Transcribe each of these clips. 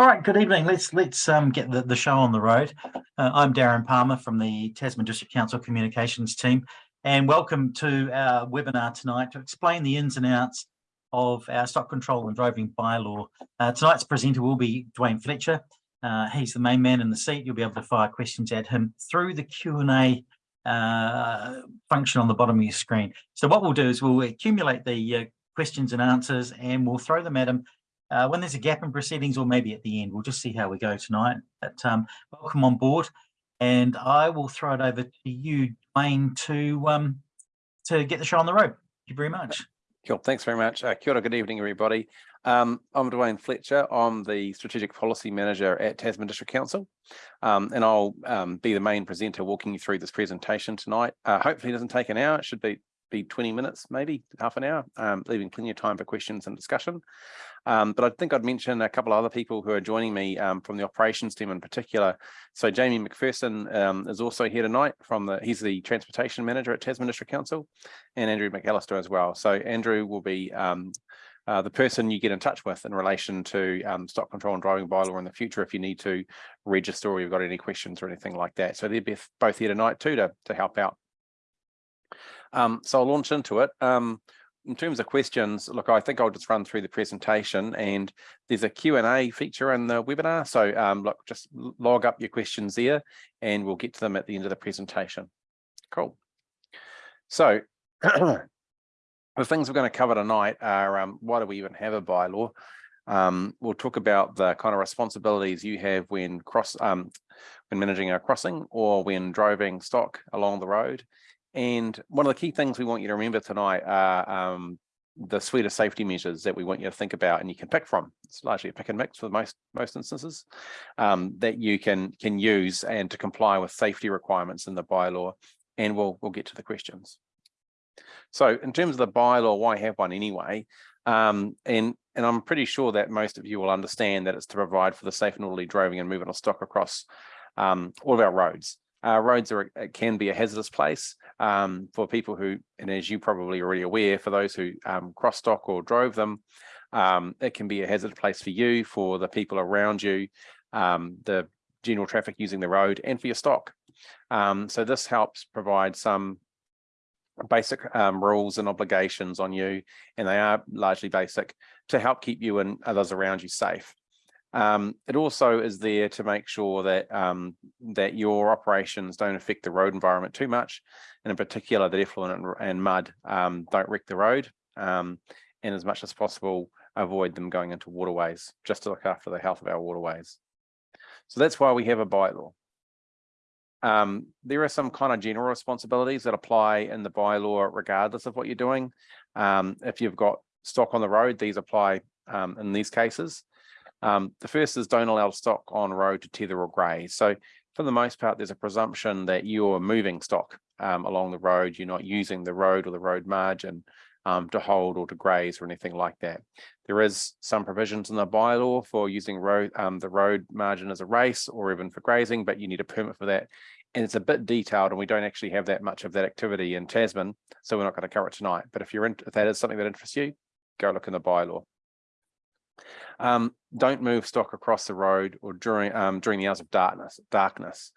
All right, good evening. Let's let's um, get the, the show on the road. Uh, I'm Darren Palmer from the Tasman District Council Communications team, and welcome to our webinar tonight to explain the ins and outs of our stock control and driving bylaw. Uh, tonight's presenter will be Dwayne Fletcher. Uh, he's the main man in the seat. You'll be able to fire questions at him through the Q&A uh, function on the bottom of your screen. So what we'll do is we'll accumulate the uh, questions and answers and we'll throw them at him uh, when there's a gap in proceedings or maybe at the end. We'll just see how we go tonight. But um, welcome on board. And I will throw it over to you, Dwayne, to, um, to get the show on the road. Thank you very much. Cool. Thanks very much. Uh, kia ora, good evening, everybody. Um, I'm Dwayne Fletcher. I'm the Strategic Policy Manager at Tasman District Council, um, and I'll um, be the main presenter walking you through this presentation tonight. Uh, hopefully it doesn't take an hour. It should be be 20 minutes, maybe half an hour, um, leaving plenty of time for questions and discussion. Um, but I think I'd mention a couple of other people who are joining me um, from the operations team in particular. So Jamie McPherson um, is also here tonight from the, he's the transportation manager at Tasman District Council and Andrew McAllister as well. So Andrew will be um, uh, the person you get in touch with in relation to um, stock control and driving bylaw in the future if you need to register or you've got any questions or anything like that. So they're both here tonight too to, to help out. Um, so I'll launch into it. Um, in terms of questions, look, I think I'll just run through the presentation and there's a Q&A feature in the webinar. So um, look, just log up your questions there and we'll get to them at the end of the presentation. Cool. So the things we're going to cover tonight are um, why do we even have a bylaw? Um, we'll talk about the kind of responsibilities you have when cross um, when managing a crossing or when driving stock along the road and one of the key things we want you to remember tonight are um, the suite of safety measures that we want you to think about and you can pick from. It's largely a pick and mix for most most instances um, that you can can use and to comply with safety requirements in the bylaw. And we'll we'll get to the questions. So in terms of the bylaw, why have one anyway? Um, and and I'm pretty sure that most of you will understand that it's to provide for the safe and orderly driving and movement of stock across um, all of our roads. Uh, roads are can be a hazardous place um, for people who, and as you probably already aware, for those who um, cross stock or drove them, um, it can be a hazardous place for you, for the people around you, um, the general traffic using the road, and for your stock. Um, so this helps provide some basic um, rules and obligations on you, and they are largely basic to help keep you and others around you safe. Um, it also is there to make sure that um, that your operations don't affect the road environment too much, and in particular that effluent and, mud um, don't wreck the road, um, and as much as possible avoid them going into waterways, just to look after the health of our waterways. So that's why we have a bylaw. Um, there are some kind of general responsibilities that apply in the bylaw regardless of what you're doing. Um, if you've got stock on the road, these apply in these cases. Um, the first is don't allow stock on road to tether or graze. So for the most part, there's a presumption that you're moving stock um, along the road. You're not using the road or the road margin um, to hold or to graze or anything like that. There is some provisions in the bylaw for using road um, the road margin as a race or even for grazing, but you need a permit for that. And it's a bit detailed and we don't actually have that much of that activity in Tasman, so we're not going to cover it tonight. But if you're in, if that is something that interests you, go look in the bylaw. Um, don't move stock across the road or during um, during the hours of darkness. Darkness,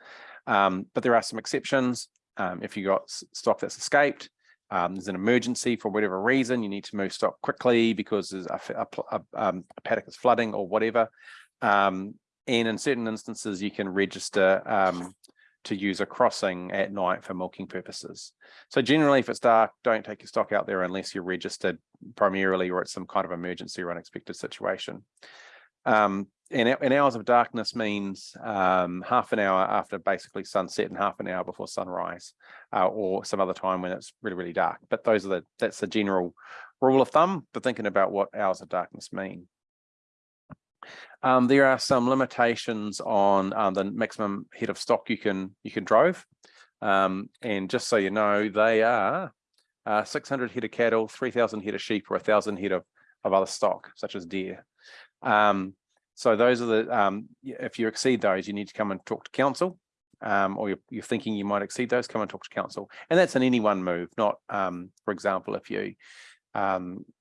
um, but there are some exceptions. Um, if you got stock that's escaped, um, there's an emergency for whatever reason, you need to move stock quickly because there's a, a, a, um, a paddock is flooding or whatever. and in certain instances, you can register to use a crossing at night for milking purposes. So generally, if it's dark, don't take your stock out there unless you're registered primarily or it's some kind of emergency or unexpected situation. Um, and, and, hours of darkness means um, half an hour after basically sunset and half an hour before sunrise uh, or some other time when it's really, really dark. But those are the, that's the general rule of thumb for thinking about what hours of darkness mean. Um, there are some limitations on um, the maximum head of stock you can you can drive. Um, and just so you know, they are uh, 600 head of cattle, 3,000 head of sheep, or 1,000 head of, of other stock, such as deer. Um, so those are the, um, if you exceed those, you need to come and talk to council. Um, or you're, you're, thinking you might exceed those, come and talk to council. And that's an any one move, not, for example, if you,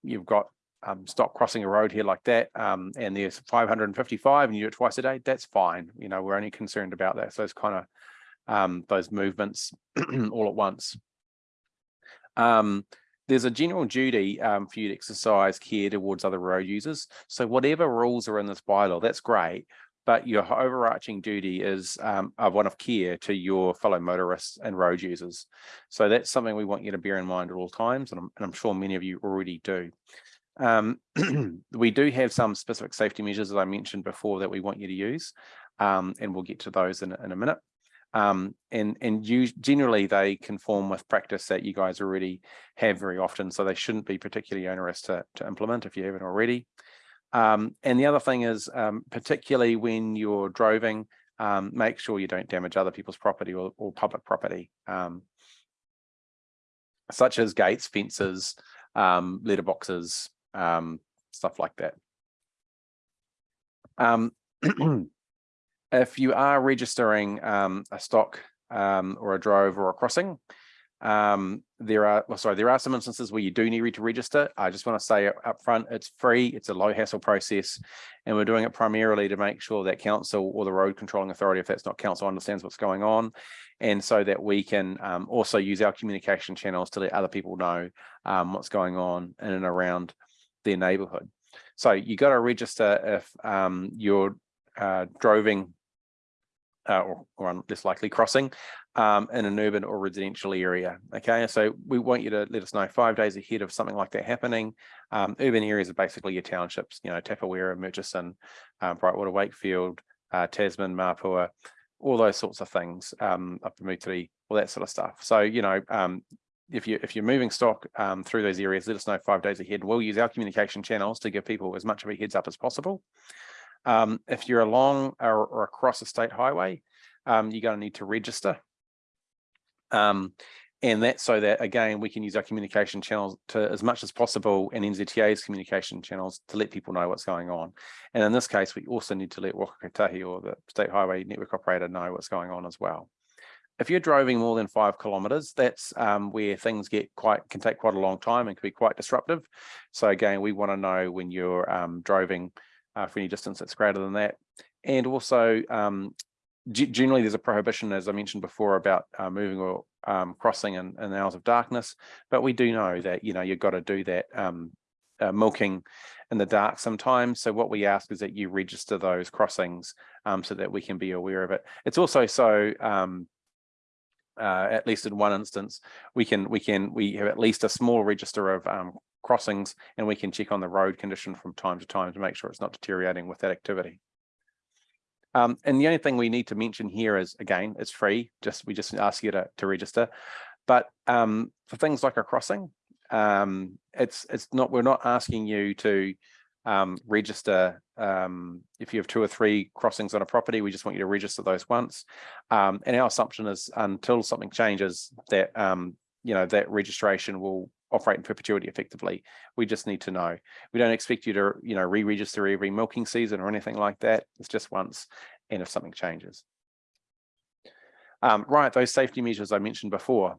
you've got um, stop crossing a road here like that, um, and there's five hundred and fifty-five and you do it twice a day, that's fine. You know, we're only concerned about that. So it's kind of um, those movements all at once. Um, there's a general duty um, for you to exercise care towards other road users. So whatever rules are in this bylaw, that's great. But your overarching duty is um, of one of care to your fellow motorists and road users. So that's something we want you to bear in mind at all times, and I'm, and I'm sure many of you already do. Um, we do have some specific safety measures, as I mentioned before, that we want you to use, um, and we'll get to those in, in a minute. Um, and and you generally they conform with practice that you guys already have very often, so they shouldn't be particularly onerous to, to implement if you haven't already. Um, and the other thing is, um, particularly when you're driving, um, make sure you don't damage other people's property or, or public property, such as gates, fences, um, letterboxes, um, stuff like that. if you are registering a stock or a drove or a crossing, um, there are, well, sorry, there are some instances where you do need to register. I just want to say up front, it's free, it's a low hassle process, and we're doing it primarily to make sure that council or the road controlling authority, if that's not council, understands what's going on. And so that we can um, also use our communication channels to let other people know um, what's going on in and around their neighborhood. So you got to register if um, you're uh, droving uh, or, or less likely crossing um, in an urban or residential area. Okay, so we want you to let us know five days ahead of something like that happening. Um, urban areas are basically your townships, you know, Tapawera, Murchison, um, Brightwater, Wakefield, uh, Tasman, Mapua, all those sorts of things, um, up to Mutiri, all that sort of stuff. So, you know, um, if you if you're moving stock um, through those areas, let us know five days ahead. We'll use our communication channels to give people as much of a heads up as possible. Um, if you're along or, or across a state highway, um, you're going to need to register. Um, and that's so that, again, we can use our communication channels to as much as possible and NZTA's communication channels to let people know what's going on. And in this case, we also need to let Waka Kotahi or the State Highway Network Operator know what's going on as well. If you're driving more than five kilometers, that's um, where things get quite, can take quite a long time and can be quite disruptive. So again, we want to know when you're um, driving uh, for any distance that's greater than that. And also um, generally there's a prohibition, as I mentioned before, about uh, moving or um, crossing in, in hours of darkness. But we do know that, you know, you've got to do that um, uh, milking in the dark sometimes. So what we ask is that you register those crossings um, so that we can be aware of it. It's also so, um, uh, at least in one instance, we can, we can, we have at least a small register of um, crossings and we can check on the road condition from time to time to make sure it's not deteriorating with that activity. Um, and the only thing we need to mention here is, again, it's free, just we just ask you to, to register. But um, for things like a crossing, um, it's it's not we're not asking you to um, register um, if you have two or three crossings on a property, we just want you to register those once. Um, and our assumption is until something changes that, um, you know, that registration will operate in perpetuity effectively. We just need to know. We don't expect you to, you know, re-register every milking season or anything like that. It's just once and if something changes. Um, right, those safety measures I mentioned before.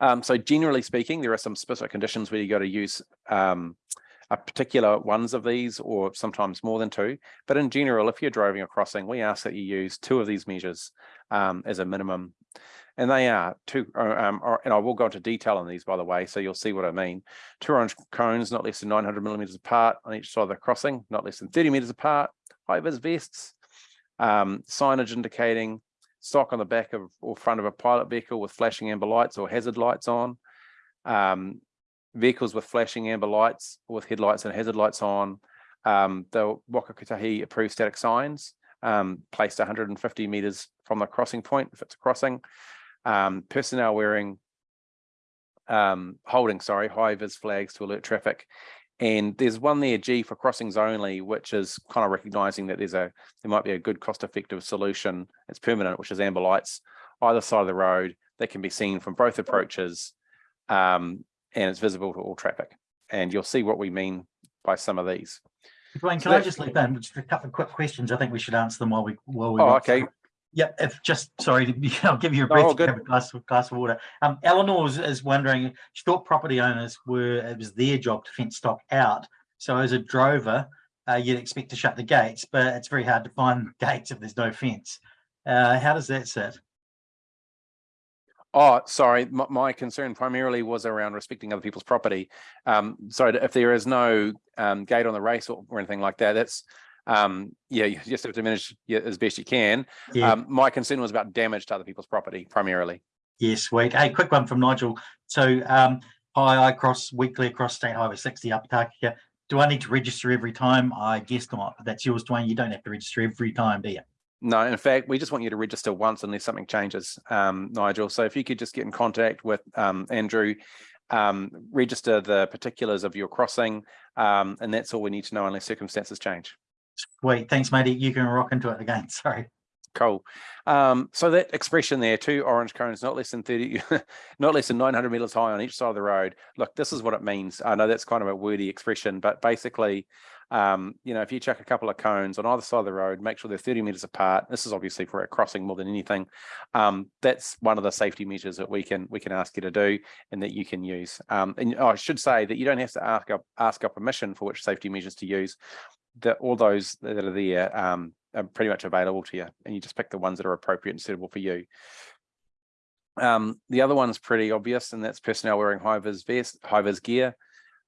Um, so generally speaking, there are some specific conditions where you got to use particular ones of these or sometimes more than two. But in general, if you're driving a crossing, we ask that you use two of these measures um, as a minimum and they are two, uh, um, and I will go into detail on these, by the way, so you'll see what I mean. Two orange cones, not less than 900 millimeters apart on each side of the crossing, not less than 30 meters apart, high vis vests, um, signage indicating stock on the back of or front of a pilot vehicle with flashing amber lights or hazard lights on, um, vehicles with flashing amber lights with headlights and hazard lights on, um, the Waka Kotahi approved static signs um, placed 150 meters from the crossing point if it's a crossing, um, personnel wearing, um, holding, sorry, high vis flags to alert traffic. And there's one there, G for crossings only, which is kind of recognizing that there's a, there might be a good cost effective solution. It's permanent, which is amber lights either side of the road that can be seen from both approaches. Um, and it's visible to all traffic. And you'll see what we mean by some of these. Dwayne, can I just leave that? Just a couple of quick questions. I think we should answer them while we while we. Oh, okay. Yeah, if just, sorry, I'll give you a breath, good. have a glass of, glass of water. Um, Eleanor is, is wondering, she thought property owners were, it was their job to fence stock out. So as a drover, uh, you'd expect to shut the gates, but it's very hard to find gates if there's no fence. Uh, how does that sit? Oh, sorry, my, my concern primarily was around respecting other people's property. Um, so if there is no um, gate on the race or, or anything like that, that's um, yeah, you just have to manage as best you can. Yeah, Um, my concern was about damage to other people's property primarily. yeah, sweet. Hey, quick one from Nigel. So, um, hi, I cross weekly across State Highway sixty up Takaka. Do I need to register every time? I guess not, that's yours, Dwayne. You don't have to register every time, do you? No, in fact, we just want you to register once unless something changes, um, Nigel. So if you could just get in contact with um, Andrew, um, register the particulars of your crossing, um, and that's all we need to know unless circumstances change. Sweet. Thanks, matey. You can rock into it again. Sorry. Cool. Um, so that expression there, two orange cones, not less than 30, not less than 900 meters high on each side of the road. Look, this is what it means. I know that's kind of a wordy expression, but basically, um, you know, if you chuck a couple of cones on either side of the road, make sure they're 30 meters apart. This is obviously for a crossing more than anything. Um, that's one of the safety measures that we can we can ask you to do and that you can use. Um, and I should say that you don't have to ask up ask our permission for which safety measures to use. That all those that are there um, are pretty much available to you, and you just pick the ones that are appropriate and suitable for you. Um, the other one's pretty obvious, and that's personnel wearing high vis vest, high vis gear.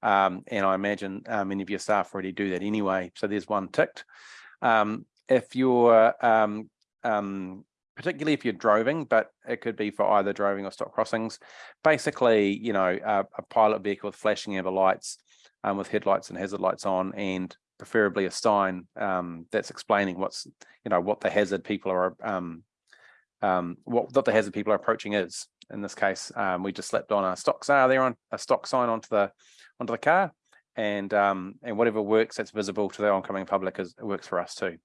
Um, and I imagine uh, many of your staff already do that anyway. So there's one ticked. Um, if you're um, um, particularly if you're droving, but it could be for either droving or stock crossings. Basically, you know, a, a pilot vehicle with flashing amber lights, with headlights and hazard lights on, and preferably a sign um, that's explaining what's, you know, what the hazard people are, um, um, what, what the hazard people are approaching is. In this case, um, we just slapped on a stock sign there on a stock sign onto the onto the car, and um, and whatever works that's visible to the oncoming public is it works for us too.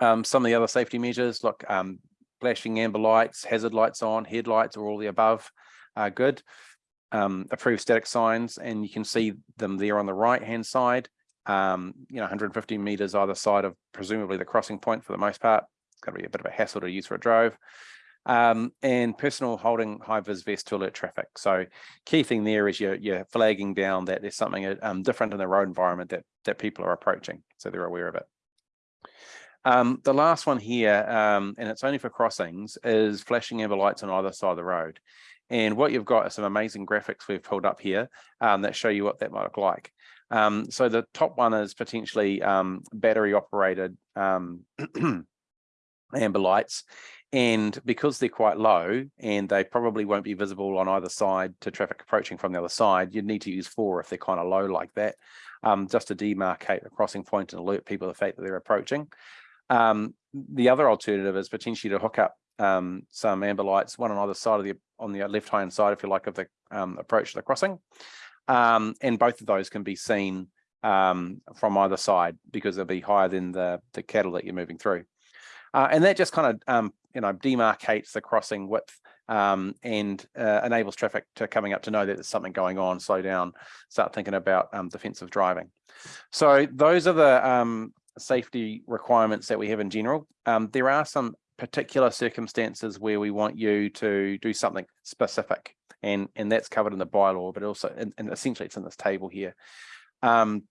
Um, some of the other safety measures, look, um, flashing amber lights, hazard lights on, headlights, or all the above are good. Um, approved static signs, and you can see them there on the right hand side. Um, you know, 150 meters either side of presumably the crossing point for the most part. It's going to be a bit of a hassle to use for a drove. Um, and personal holding high vis vest to alert traffic. So key thing there is you're, you're flagging down that there's something um, different in the road environment that that people are approaching, so they're aware of it. Um, the last one here, um, and it's only for crossings, is flashing amber lights on either side of the road. And what you've got are some amazing graphics we've pulled up here um, that show you what that might look like. Um, so the top one is potentially battery operated amber lights. And because they're quite low and they probably won't be visible on either side to traffic approaching from the other side, you'd need to use four if they're kind of low like that, um, just to demarcate the crossing point and alert people the fact that they're approaching. Um, the other alternative is potentially to hook up um, some amber lights, one on either side of the on the left hand side, if you like, of the um, approach to the crossing. Um, and both of those can be seen um, from either side because they'll be higher than the, the cattle that you're moving through. Uh, and that just kind of, um, you know, demarcates the crossing width um, and uh, enables traffic to coming up to know that there's something going on, slow down, start thinking about um, defensive driving. So those are the um, safety requirements that we have in general. Um, there are some particular circumstances where we want you to do something specific and and that's covered in the bylaw but also and, and essentially it's in this table here um,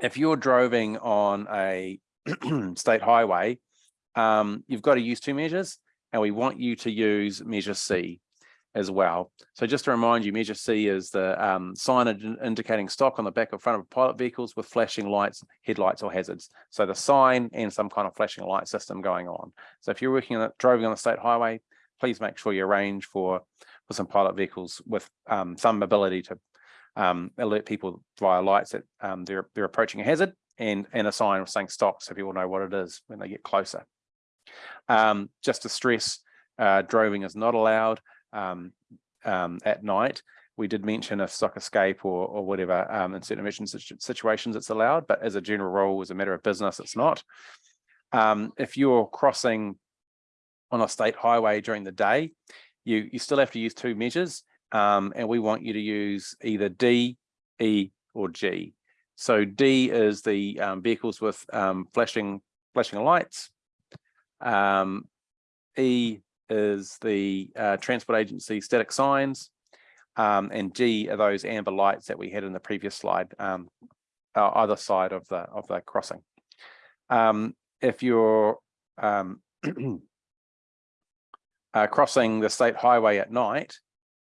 if you're droving on a state highway um, you've got to use two measures and we want you to use measure c as well. So just to remind you measure c is the um, sign indicating stock on the back or front of pilot vehicles with flashing lights headlights or hazards. So the sign and some kind of flashing light system going on. So if you're working on driving on the state highway please make sure you arrange for for some pilot vehicles with um, some ability to um, alert people via lights that um, they're they're approaching a hazard and and a sign saying stop so people know what it is when they get closer. Um, just to stress, uh, droving is not allowed um, um, at night. We did mention a stock escape or or whatever in certain emergency situations it's allowed, but as a general rule, as a matter of business, it's not. if you're crossing on a state highway during the day, you, you still have to use two measures um, and we want you to use either D, E or G. So D is the um, vehicles with um, flashing flashing lights Um, E is the uh, transport agency static signs. Um, and G are those amber lights that we had in the previous slide, um, either side of the of the crossing. Um, if you're um, uh, crossing the state highway at night,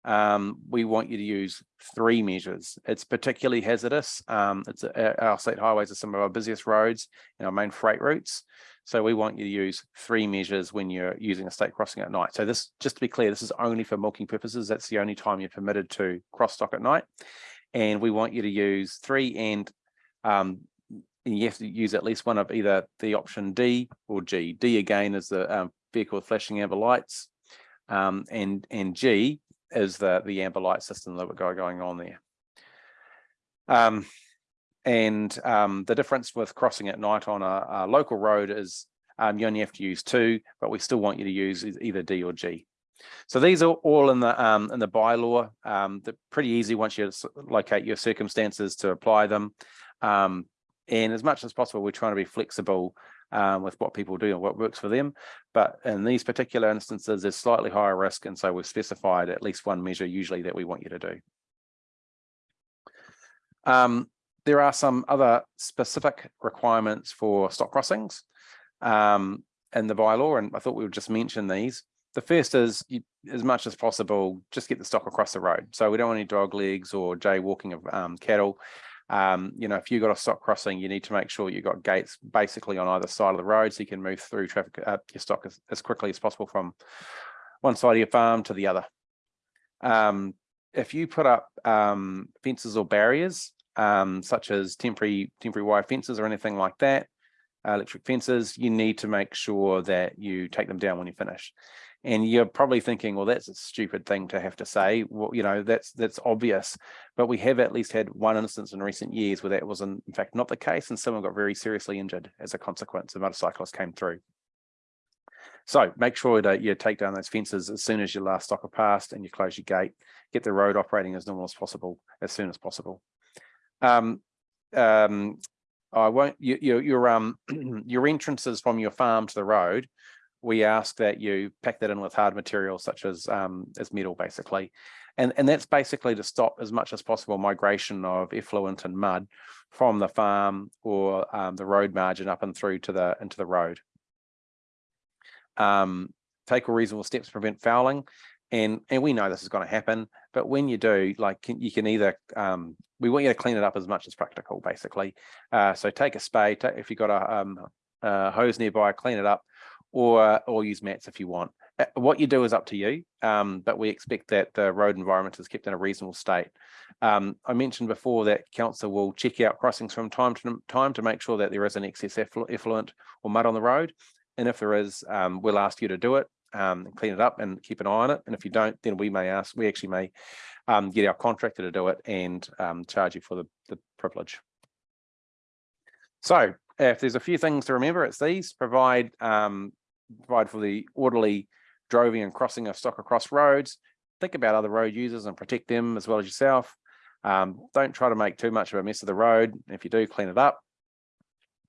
um, we want you to use three measures. It's particularly hazardous. Um, it's uh, our state highways are some of our busiest roads and our main freight routes. So we want you to use three measures when you're using a state crossing at night. So this, just to be clear, this is only for milking purposes. That's the only time you're permitted to cross stock at night. And we want you to use three and um, and you have to use at least one of either the option D or G. D again is the um, vehicle flashing amber lights. Um, and and G is the the amber light system that we've got going on there. Um, and um, the difference with crossing at night on a, a local road is um, you only have to use two, but we still want you to use either D or G. So these are all in the um, in the bylaw. Um, they're pretty easy once you locate your circumstances to apply them. Um, and as much as possible, we're trying to be flexible um, with what people do and what works for them. But in these particular instances, there's slightly higher risk, and so we've specified at least one measure usually that we want you to do. Um, there are some other specific requirements for stock crossings um, in the bylaw, and I thought we would just mention these. The first is you, as much as possible, just get the stock across the road. So we don't want any dog legs or jaywalking of um, cattle. Um, you know, if you've got a stock crossing, you need to make sure you've got gates basically on either side of the road so you can move through traffic, uh, your stock as, as quickly as possible from one side of your farm to the other. Um, if you put up um, fences or barriers, um, such as temporary temporary wire fences or anything like that, uh, electric fences, you need to make sure that you take them down when you finish. And you're probably thinking, well, that's a stupid thing to have to say. Well, you know, that's that's obvious. But we have at least had one instance in recent years where that was in, in fact not the case, and someone got very seriously injured as a consequence. A motorcyclist came through. So make sure that you take down those fences as soon as your last stock are passed and you close your gate, get the road operating as normal as possible, as soon as possible. Um, um, I won't, you, you, your, um, your entrances from your farm to the road, we ask that you pack that in with hard materials such as, um, as metal basically. And, and that's basically to stop as much as possible migration of effluent and mud from the farm or um, the road margin up and through to the, into the road. Um, take all reasonable steps to prevent fouling. And, and we know this is going to happen, but when you do, like you can either, um, we want you to clean it up as much as practical, basically. Uh, so take a spade, if you've got a, um, a hose nearby, clean it up, or or use mats if you want. Uh, What you do is up to you, um, but we expect that the road environment is kept in a reasonable state. Um, I mentioned before that council will check out crossings from time to time to make sure that there isn't excess efflu- effluent or mud on the road. And if there is, um, we'll ask you to do it, um, clean it up and keep an eye on it. And if you don't, then we may ask, we actually may um, get our contractor to do it and um, charge you for the, the privilege. So if there's a few things to remember, it's these, provide, um, provide for the orderly driving and crossing of stock across roads. Think about other road users and protect them as well as yourself. Um, don't try to make too much of a mess of the road. If you do, clean it up.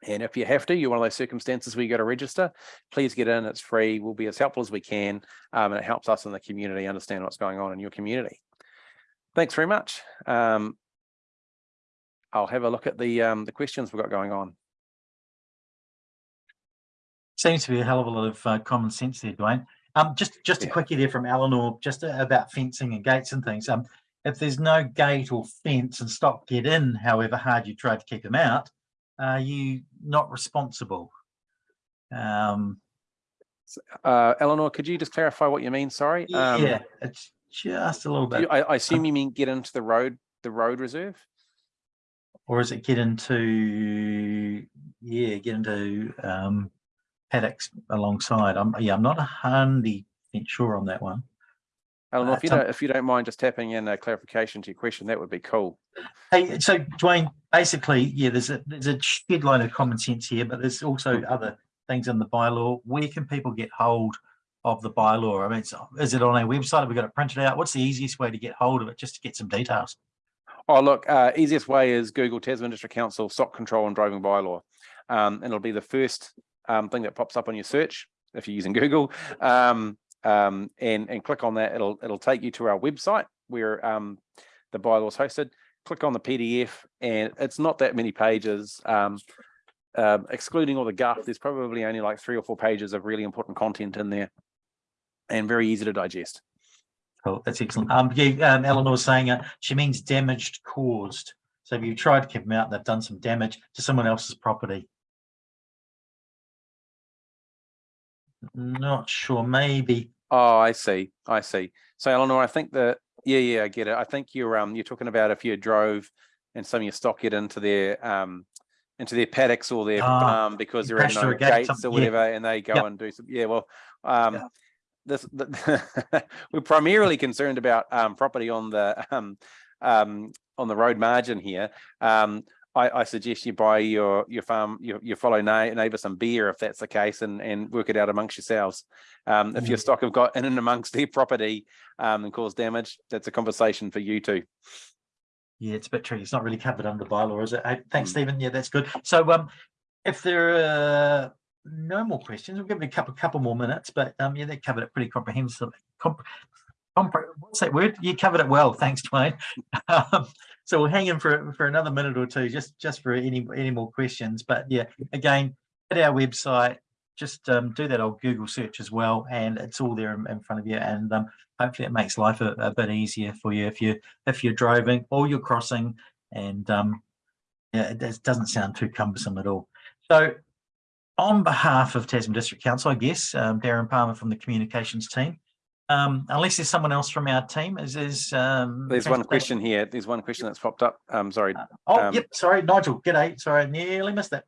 And if you have to, you're one of those circumstances where you got to register, please get in, it's free, we'll be as helpful as we can. Um, and it helps us in the community understand what's going on in your community. Thanks very much. Um, I'll have a look at the, um, the questions we've got going on. Seems to be a hell of a lot of uh, common sense there, Dwayne. Um, just just a Yeah. quickie there from Eleanor, just a- about fencing and gates and things. Um, if there's no gate or fence and stock get in, however hard you try to keep them out, are you not responsible? Um, Uh, Eleanor, could you just clarify what you mean? Sorry. Um, yeah, it's just a little do you- bit, I, I assume you mean get into the road, the road reserve? or is it get into, yeah, get into um, alongside? I'm yeah, I'm not a hundred percent sure on that one. Uh, if you don't, if you don't mind just tapping in a clarification to your question, that would be cool. Hey, so Dwayne, basically, yeah, there's a there's a shed load of common sense here, but there's also other things in the bylaw. Where can people get hold of the bylaw? I mean, it's, is it on our website? Have we got it printed out? What's the easiest way to get hold of it, just to get some details? Oh, look, uh, easiest way is Google Tasman District Council stock control and driving bylaw. Um, and it'll be the first um, thing that pops up on your search. if you're using Google. Um, um, and, and click on that, it'll, it'll take you to our website where um, the bylaw is hosted. Click on the PDF and it's not that many pages. Um, excluding all the guff, there's probably only like three or four pages of really important content in there and very easy to digest. Cool, that's excellent. Yeah, Eleanor was saying uh, she means damaged caused. So if you've tried to keep them out, they've done some damage to someone else's property. Not sure, maybe. Oh, I see. I see. So Eleanor, I think that, yeah, yeah, I get it. I think you're, um, you're talking about if you drove and some of your stock get into their, um, into their paddocks or their Ah, farm because they're in no gates something- or yeah. whatever, and they go and do some, yeah, well, um, Yeah. this, the, we're primarily concerned about, um, property on the, um, um, on the road margin here. Um, I, I suggest you buy your, your farm, your, your fellow neighbor some beer if that's the case and, and work it out amongst yourselves. Um, if your Mm. stock have got in and amongst their property, um, and caused damage, that's a conversation for you two. Yeah, it's a bit tricky. It's not really covered under bylaw, is it? Hey, Thanks, Mm. Stephen. Yeah, that's good. So um, if there are no more questions, we'll give it a couple, couple more minutes, but um, yeah, they covered it pretty comprehensively. Comp what's that word? You covered it well. Thanks, Dwayne. Um, so we'll hang in for for another minute or two, just just for any any more questions. But yeah, again, at our website, just um, do that old Google search as well, and it's all there in, in front of you. And um, hopefully, it makes life a, a bit easier for you if you if you're driving or you're crossing. And um, yeah, it does- doesn't sound too cumbersome at all. So, on behalf of Tasman District Council, I guess um, Darren Palmer from the communications team. Um, unless there's someone else from our team, is is um, There's one question here. There's one question that's popped up. Um, sorry. Oh, Um, yep, sorry, Nigel, g'day, sorry, I nearly missed that.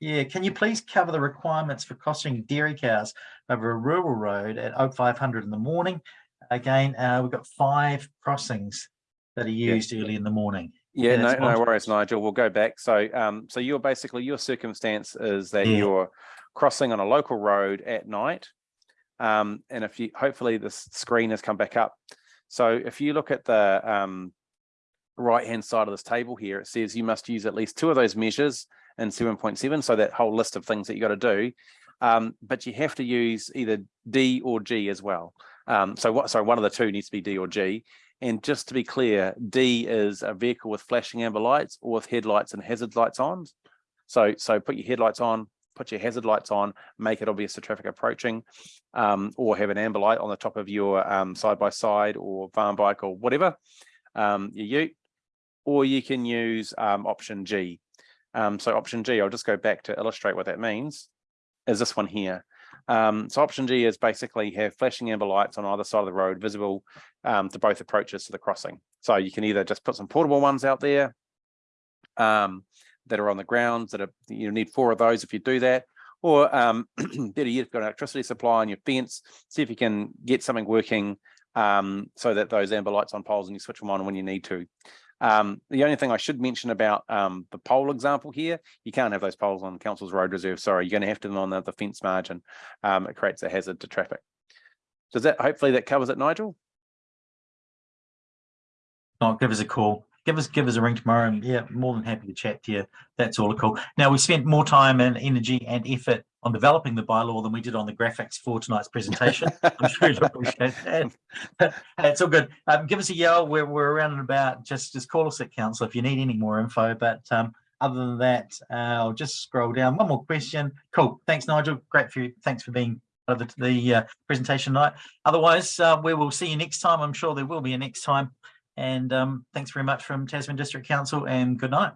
Yeah, can you please cover the requirements for crossing dairy cows over a rural road at 0500 in the morning? Again, uh, we've got five crossings that are used early in the morning. Yeah, Yeah, no, no worries, Nigel. We'll go back. So, um, so you're basically, your circumstance is that Yeah. you're crossing on a local road at night. Um, and if you, hopefully this screen has come back up. So if you look at the, um, right-hand side of this table here, it says you must use at least two of those measures in seven point seven. So that whole list of things that you got to do. Um, but you have to use either D or G as well. Um, so what, sorry, one of the two needs to be D or G. And just to be clear, D is a vehicle with flashing amber lights or with headlights and hazard lights on. So, so put your headlights on, put your hazard lights on, make it obvious to traffic approaching, um, or have an amber light on the top of your um, side by side or farm bike or whatever, um, your ute, or you can use um, option G. Um, so option G, I'll just go back to illustrate what that means, is this one here. So option G is basically have flashing amber lights on either side of the road visible to both approaches to the crossing. So you can either just put some portable ones out there um, that are on the grounds that are, you need four of those if you do that, or um, better yet, if you've got an electricity supply on your fence, see if you can get something working um, so that those amber lights on poles and you switch them on when you need to. Um, the only thing I should mention about um, the pole example here, you can't have those poles on council's road reserve. Sorry, you're going to have to them on the, the fence margin. Um, it creates a hazard to traffic. Does that hopefully that covers it, Nigel? Oh, give us a call. Give us give us a ring tomorrow, and yeah, more than happy to chat to you. That's all cool. Now we spent more time and energy and effort on developing the bylaw than we did on the graphics for tonight's presentation. I'm sure you'll appreciate that. it's all good. Um, give us a yell. We're we're around and about. Just just call us at council if you need any more info. But um, other than that, uh, I'll just scroll down. One more question. Cool. Thanks, Nigel. Great for you. Thanks for being part of the, the uh, presentation tonight. Otherwise, uh, we will see you next time. I'm sure there will be a next time. And um, thanks very much from Tasman District Council and good night.